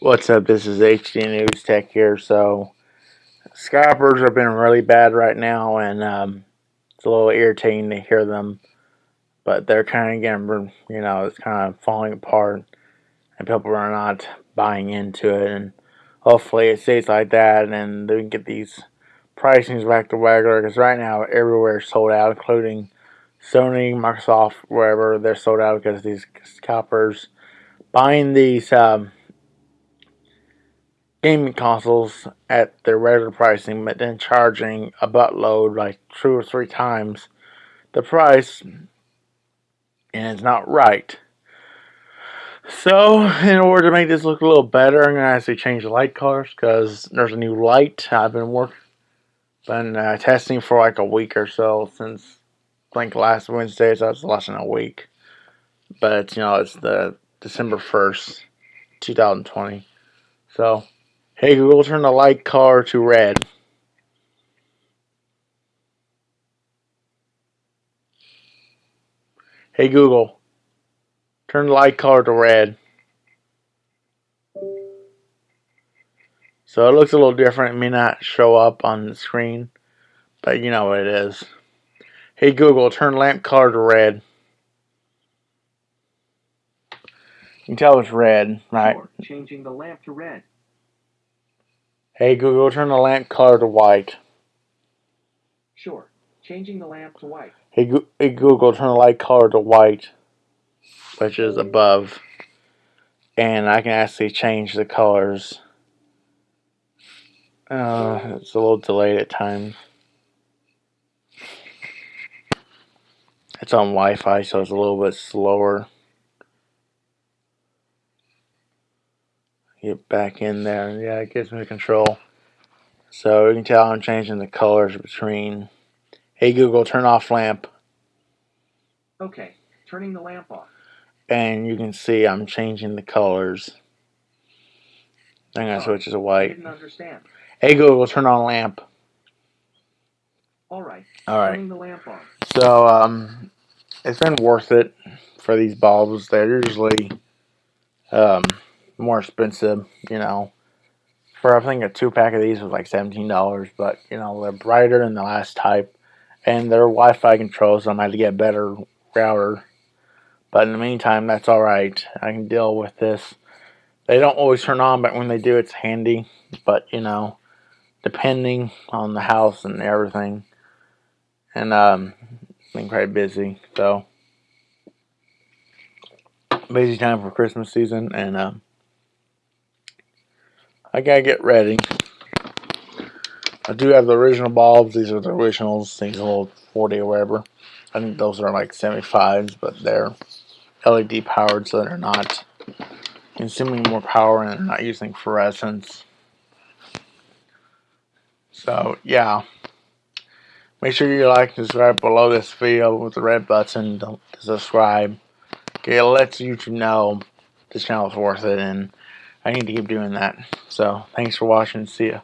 What's up? This is HD News Tech here. So, scalpers have been really bad right now, and um, it's a little irritating to hear them. But they're kind of getting, you know, it's kind of falling apart, and people are not buying into it. And hopefully, it stays like that, and they can get these pricings back to regular. Because right now, everywhere is sold out, including Sony, Microsoft, wherever they're sold out because these scalpers buying these. Um, gaming consoles at their regular pricing, but then charging a buttload, like two or three times the price, and it's not right. So, in order to make this look a little better, I'm going to actually change the light colors because there's a new light I've been working, been uh, testing for like a week or so since I think last Wednesday, so it's less than a week. But you know, it's the December 1st, 2020. So, Hey Google, turn the light color to red. Hey Google, turn the light color to red. So it looks a little different. It may not show up on the screen, but you know what it is. Hey Google, turn lamp color to red. You can tell it's red, right? Changing the lamp to red. Hey Google, turn the lamp color to white. Sure. Changing the lamp to white. Hey, Go hey Google, turn the light color to white, which is above. And I can actually change the colors. Uh, it's a little delayed at times. It's on Wi-Fi, so it's a little bit slower. Get back in there. Yeah, it gives me control. So you can tell I'm changing the colors between. Hey Google, turn off lamp. Okay, turning the lamp off. And you can see I'm changing the colors. I'm gonna oh, switch to white. I didn't understand. Hey Google, turn on lamp. All right. All right. Turning the lamp on. So um, it's been worth it for these bulbs. They're usually um more expensive, you know. For I think a two pack of these was like seventeen dollars, but you know they're brighter than the last type, and they're Wi-Fi controls, so I might get a better router. But in the meantime, that's all right. I can deal with this. They don't always turn on, but when they do, it's handy. But you know, depending on the house and everything, and um, been quite busy, so busy time for Christmas season, and um. I gotta get ready. I do have the original bulbs. These are the originals. These little 40 or whatever. I think those are like 75s, but they're LED powered, so they're not consuming more power and they're not using fluorescence. So, yeah. Make sure you like and subscribe below this video with the red button to subscribe. Okay, it lets YouTube know this channel is worth it and I need to keep doing that. So, thanks for watching. See ya.